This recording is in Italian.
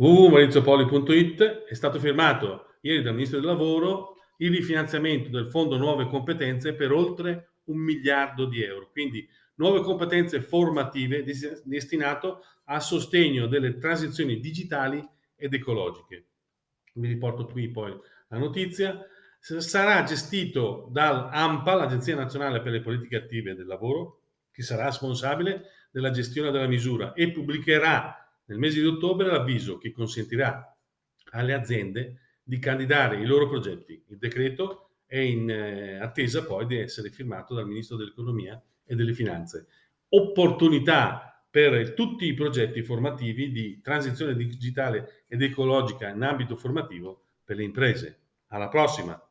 www.mauriziopoli.it è stato firmato ieri dal Ministro del Lavoro il rifinanziamento del Fondo Nuove Competenze per oltre un miliardo di euro. Quindi nuove competenze formative destinato a sostegno delle transizioni digitali ed ecologiche. Vi riporto qui poi la notizia. Sarà gestito dall'AMPA, l'Agenzia Nazionale per le Politiche Attive del Lavoro, che sarà responsabile della gestione della misura e pubblicherà nel mese di ottobre l'avviso che consentirà alle aziende di candidare i loro progetti. Il decreto è in eh, attesa poi di essere firmato dal Ministro dell'Economia e delle Finanze. Opportunità per tutti i progetti formativi di transizione digitale ed ecologica in ambito formativo per le imprese. Alla prossima!